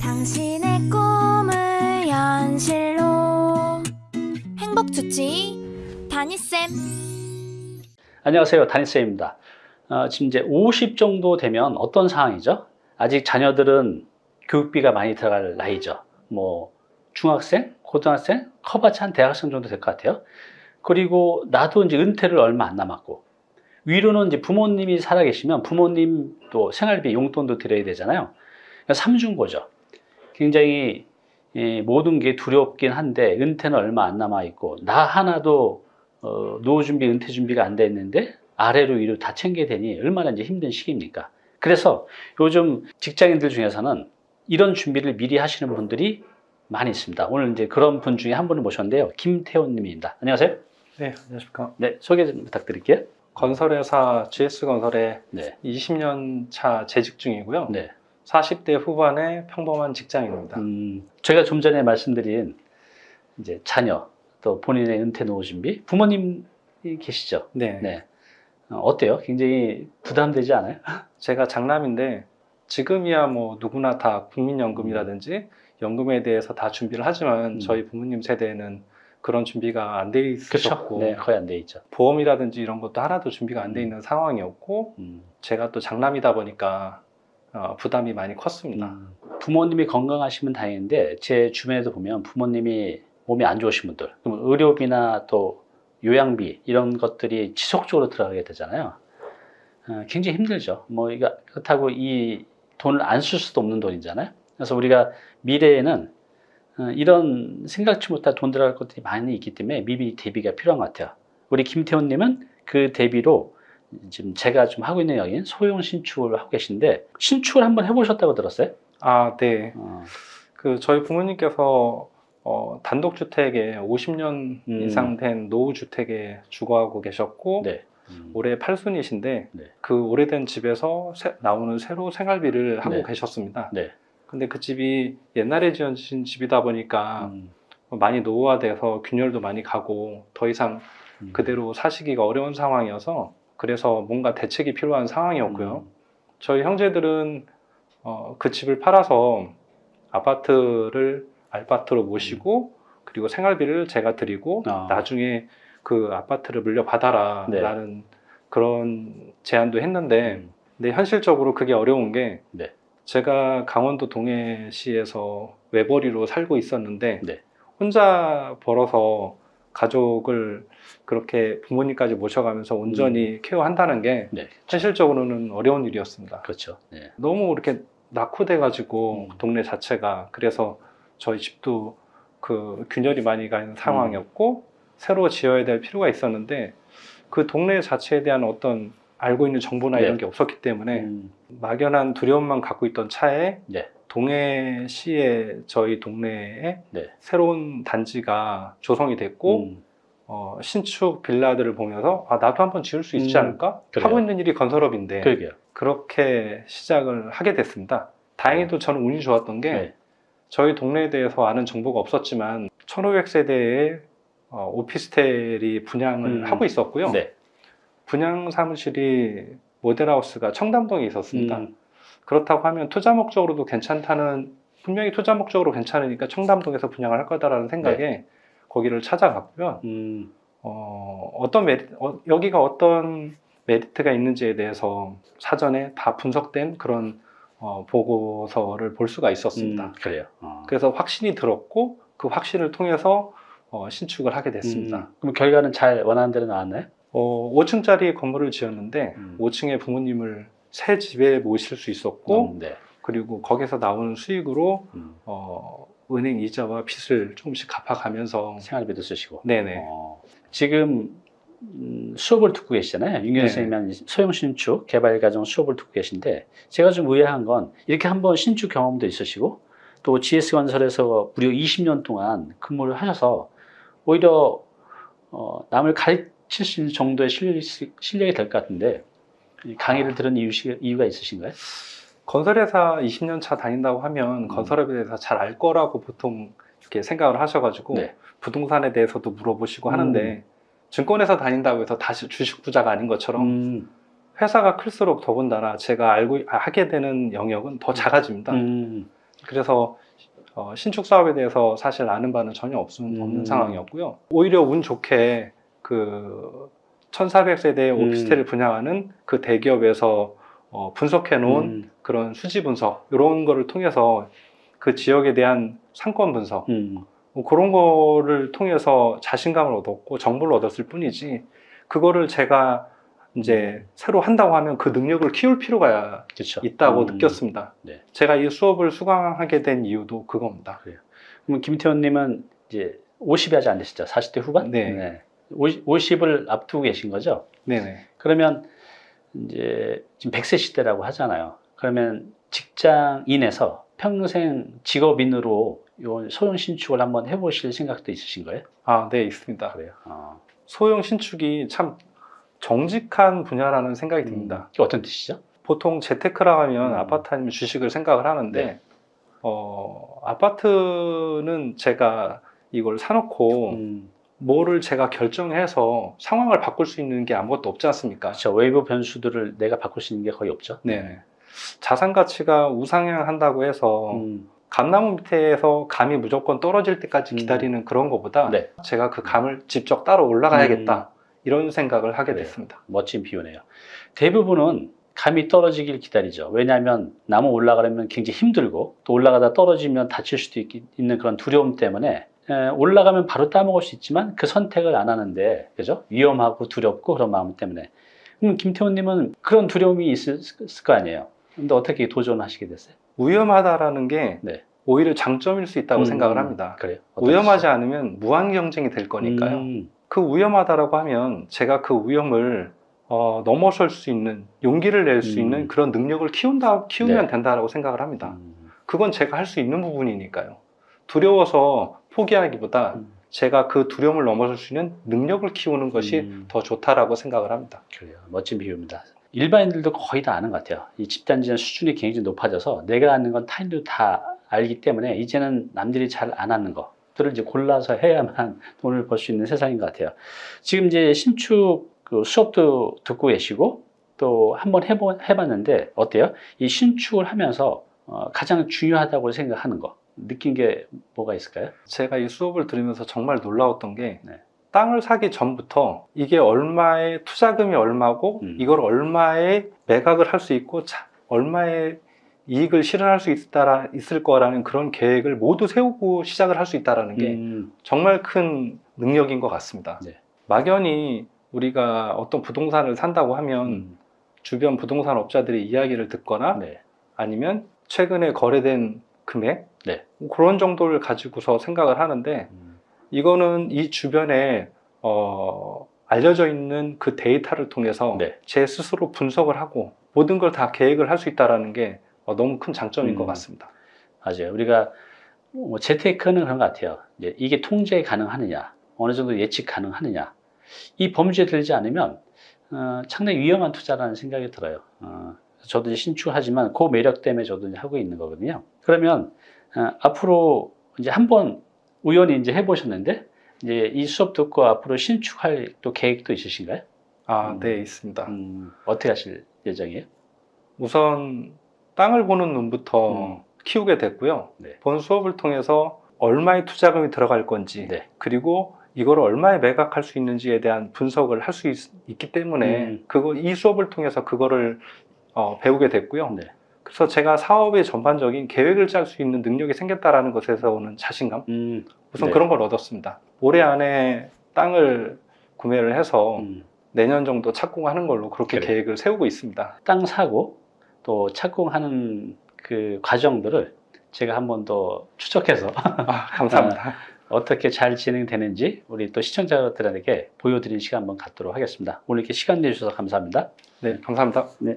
당신의 꿈을 현실로 행복 주치 다니쌤 안녕하세요. 다니쌤입니다. 어, 지금 이제 50 정도 되면 어떤 상황이죠? 아직 자녀들은 교육비가 많이 들어갈 나이죠. 뭐 중학생, 고등학생, 커봤자 한 대학생 정도 될 것 같아요. 그리고 나도 이제 은퇴를 얼마 안 남았고 위로는 이제 부모님이 살아계시면 부모님 또 생활비 용돈도 드려야 되잖아요. 그러니까 삼중고죠. 굉장히 예, 모든 게 두렵긴 한데 은퇴는 얼마 안 남아 있고 나 하나도 어, 노후 준비, 은퇴 준비가 안돼 있는데 아래로 위로 다 챙겨야 되니 얼마나 이제 힘든 시기입니까? 그래서 요즘 직장인들 중에서는 이런 준비를 미리 하시는 분들이 많이 있습니다. 오늘 이제 그런 분 중에 한 분을 모셨는데요. 김태훈 님입니다. 안녕하세요. 네, 안녕하십니까. 네, 소개 좀 부탁드릴게요. 건설회사 GS건설에 네. 20년 차 재직 중이고요. 네. 40대 후반의 평범한 직장인입니다. 음, 제가 좀 전에 말씀드린 이제 자녀 또 본인의 은퇴 노후 준비 부모님이 계시죠? 네. 네. 어, 어때요? 굉장히 부담되지 않아요? 제가 장남인데 지금이야 뭐 누구나 다 국민연금이라든지 연금에 대해서 다 준비를 하지만 음. 저희 부모님 세대에는 그런 준비가 안 돼. 있었고 네, 거의 안 돼 있죠. 보험이라든지 이런 것도 하나도 준비가 안 돼 있는 상황이었고 음. 제가 또 장남이다 보니까 어, 부담이 많이 컸습니다. 음, 부모님이 건강하시면 다행인데 제 주변에도 보면 부모님이 몸이 안 좋으신 분들 그럼 의료비나 또 요양비 이런 것들이 지속적으로 들어가게 되잖아요. 어, 굉장히 힘들죠. 뭐 이거 그렇다고 이 돈을 안 쓸 수도 없는 돈이잖아요. 그래서 우리가 미래에는 어, 이런 생각지 못할 돈 들어갈 것들이 많이 있기 때문에 미리 대비가 필요한 것 같아요. 우리 김태훈님은 그 대비로 지금 제가 좀 하고 있는 여기는 소형 신축을 하고 계신데 신축을 한번 해보셨다고 들었어요? 아, 네. 어, 그 저희 부모님께서 어, 단독주택에 50년 음. 이상 된 노후주택에 주거하고 계셨고 네. 음, 올해 팔순이신데 네. 그 오래된 집에서 새- 나오는 새로 생활비를 하고 네. 계셨습니다. 네. 근데 그 집이 옛날에 지어진 집이다 보니까 음, 많이 노후화돼서 균열도 많이 가고 더 이상 음. 그대로 사시기가 어려운 상황이어서 그래서 뭔가 대책이 필요한 상황이었고요. 음, 저희 형제들은 어, 그 집을 팔아서 아파트를 알바트로 모시고 그리고 생활비를 제가 드리고 아. 나중에 그 아파트를 물려받아라 네. 라는 그런 제안도 했는데 음, 근데 현실적으로 그게 어려운 게 네. 제가 강원도 동해시에서 외벌이로 살고 있었는데 네. 혼자 벌어서 가족을 그렇게 부모님까지 모셔가면서 온전히 케어한다는 게 네. 현실적으로는 어려운 일이었습니다. 그렇죠. 네. 너무 이렇게 낙후돼 가지고 음. 동네 자체가 그래서 저희 집도 그 균열이 많이 가 있는 상황이었고 새로 지어야 될 필요가 있었는데 그 동네 자체에 대한 어떤 알고 있는 정보나 네. 이런 게 없었기 때문에 음, 막연한 두려움만 갖고 있던 차에 네. 동해시의 저희 동네에 네. 새로운 단지가 조성이 됐고 음, 어, 신축 빌라들을 보면서 아 나도 한번 지을 수 있지 음, 않을까 그래요. 하고 있는 일이 건설업인데 그러게요. 그렇게 시작을 하게 됐습니다. 다행히도 저는 운이 좋았던 게 네. 저희 동네에 대해서 아는 정보가 없었지만 1500세대의 어, 오피스텔이 분양을 음. 하고 있었고요. 네. 분양 사무실이 모델하우스가 청담동에 있었습니다. 음, 그렇다고 하면 투자 목적으로도 괜찮다는 분명히 투자 목적으로 괜찮으니까 청담동에서 분양을 할 거다라는 생각에 거기를 찾아갔고요. 음, 어, 어떤 메리, 어, 여기가 어떤 메리트가 있는지에 대해서 사전에 다 분석된 그런 어, 보고서를 볼 수가 있었습니다. 음, 그래요. 어. 그래서 확신이 들었고 그 확신을 통해서 어, 신축을 하게 됐습니다. 음, 그럼 결과는 잘 원하는 대로 나왔나요? 어, 5층짜리 건물을 지었는데 음. 5층에 부모님을 새 집에 모실 수 있었고 음, 네. 그리고 거기서 나오는 수익으로 음, 어, 은행 이자와 빚을 조금씩 갚아가면서 생활비도 쓰시고. 네네 어, 지금 음, 수업을 듣고 계시잖아요. 윤경 네. 소형 신축 개발 과정 수업을 듣고 계신데 제가 좀 의아한 건 이렇게 한번 신축 경험도 있으시고 또 GS 건설에서 무려 20년 동안 근무를 하셔서 오히려 어, 남을 가르칠 수 있는 정도의 실력이, 실력이 될 것 같은데 이 강의를 들은 이유, 이유 가 있으신가요? 건설회사 20년 차 다닌다고 하면 음. 건설업에 대해서 잘 알 거라고 보통 이렇게 생각을 하셔가지고 네. 부동산에 대해서도 물어보시고 음. 하는데 증권회사 다닌다고 해서 다시 주식 부자가 아닌 것처럼 음, 회사가 클수록 더군다나 제가 알고 하게 되는 영역은 더 작아집니다. 음, 그래서 어, 신축 사업에 대해서 사실 아는 바는 전혀 없, 음. 없는 상황이었고요. 오히려 운 좋게 그 1400세대 음. 오피스텔을 분양하는 그 대기업에서 어, 분석해 놓은 음, 그런 수지 분석 이런 거를 통해서 그 지역에 대한 상권 분석 음, 뭐 그런 거를 통해서 자신감을 얻었고 정보를 얻었을 뿐이지 그거를 제가 이제 새로 한다고 하면 그 능력을 키울 필요가 그렇죠. 있다고 음, 느꼈습니다. 네. 제가 이 수업을 수강하게 된 이유도 그겁니다. 그럼 김태원님은 이제 50이 아직 안 되시죠? 40대 후반? 네. 50, 50을 앞두고 계신 거죠? 네네. 그러면 이제 지금 100세 시대라고 하잖아요. 그러면 직장인에서 평생 직업인으로 요 소형 신축을 한번 해보실 생각도 있으신 거예요? 아, 네, 있습니다. 그래요. 어. 소형 신축이 참 정직한 분야라는 생각이 듭니다. 이게 어떤 뜻이죠? 보통 재테크라 하면 음. 아파트 아니면 주식을 생각을 하는데 네. 어, 아파트는 제가 이걸 사놓고 음, 뭐를 제가 결정해서 상황을 바꿀 수 있는 게 아무것도 없지 않습니까? 그렇죠. 외부 변수들을 내가 바꿀 수 있는 게 거의 없죠. 네. 자산 가치가 우상향한다고 해서 음, 감나무 밑에서 감이 무조건 떨어질 때까지 음. 기다리는 그런 것보다 네. 제가 그 감을 직접 따로 올라가야겠다 이런 생각을 하게 그래요. 됐습니다. 멋진 비유네요. 대부분은 감이 떨어지길 기다리죠. 왜냐하면 나무 올라가려면 굉장히 힘들고 또 올라가다 떨어지면 다칠 수도 있, 는 그런 두려움 때문에 에, 올라가면 바로 따먹을 수 있지만 그 선택을 안 하는데 그죠? 위험하고 두렵고 그런 마음 때문에 그럼 김태훈님은 그런 두려움이 있을, 거 아니에요. 근데 어떻게 도전하시게 됐어요? 위험하다라는 게 네. 오히려 장점일 수 있다고 음, 생각을 합니다. 그래요. 위험하지 뜻이죠? 않으면 무한 경쟁이 될 거니까요. 음, 그 위험하다라고 하면 제가 그 위험을 어, 넘어설 수 있는 용기를 낼수 음. 있는 그런 능력을 키운다 키우면 네. 된다라고 생각을 합니다. 음, 그건 제가 할 수 있는 부분이니까요. 두려워서 포기하기보다 음. 제가 그 두려움을 넘어설 수 있는 능력을 키우는 것이 음. 더 좋다라고 생각을 합니다. 그래요. 멋진 비유입니다. 일반인들도 거의 다 아는 것 같아요. 이 집단지는 수준이 굉장히 높아져서 내가 아는 건 타인도 다 알기 때문에 이제는 남들이 잘 안 하는 것들을 이제 골라서 해야만 돈을 벌 수 있는 세상인 것 같아요. 지금 이제 신축 그 수업도 듣고 계시고 또 한번 해보, 해봤는데 어때요? 이 신축을 하면서 어, 가장 중요하다고 생각하는 거 느낀 게 뭐가 있을까요? 제가 이 수업을 들으면서 정말 놀라웠던 게 네. 땅을 사기 전부터 이게 얼마의 투자금이 얼마고 음. 이걸 얼마에 매각을 할 수 있고 자- 얼마의 이익을 실현할 수 있다, 있을 거라는 그런 계획을 모두 세우고 시작을 할 수 있다는 게 음, 정말 큰 능력인 것 같습니다. 네. 막연히 우리가 어떤 부동산을 산다고 하면 음, 주변 부동산 업자들의 이야기를 듣거나 네. 아니면 최근에 거래된 금액 네. 그런 정도를 가지고서 생각을 하는데 음, 이거는 이 주변에 어, 알려져 있는 그 데이터를 통해서 네. 제 스스로 분석을 하고 모든 걸 다 계획을 할 수 있다는 게 어, 너무 큰 장점인 음. 것 같습니다. 맞아요. 우리가 뭐 재테크는 그런 것 같아요. 이게 통제 가능하느냐, 어느 정도 예측 가능하느냐, 이 범주에 들지 않으면 어, 상당히 위험한 투자라는 생각이 들어요. 어, 저도 이제 신축하지만 그 매력 때문에 저도 하고 있는 거거든요. 그러면 어, 앞으로 이제 한번 우연히 이제 해보셨는데 이제 이 수업 듣고 앞으로 신축할 또 계획도 있으신가요? 아, 음. 네, 있습니다. 음, 어떻게 하실 예정이에요? 우선 땅을 보는 눈부터 음. 키우게 됐고요. 네. 본 수업을 통해서 얼마의 투자금이 들어갈 건지 네. 그리고 이걸 얼마에 매각할 수 있는지에 대한 분석을 할 수 있기 때문에 음. 그거 이 수업을 통해서 그거를 어, 배우게 됐고요. 네. 그래서 제가 사업의 전반적인 계획을 짤 수 있는 능력이 생겼다라는 것에서 오는 자신감 음, 우선 네. 그런 걸 얻었습니다. 올해 안에 땅을 구매를 해서 음. 내년 정도 착공하는 걸로 그렇게 그래요. 계획을 세우고 있습니다. 땅 사고 또 착공하는 그 과정들을 제가 한 번 더 추적해서 아, 감사합니다. 어떻게 잘 진행되는지 우리 또 시청자들에게 보여드리는 시간 한번 갖도록 하겠습니다. 오늘 이렇게 시간 내주셔서 감사합니다. 네, 감사합니다. 네.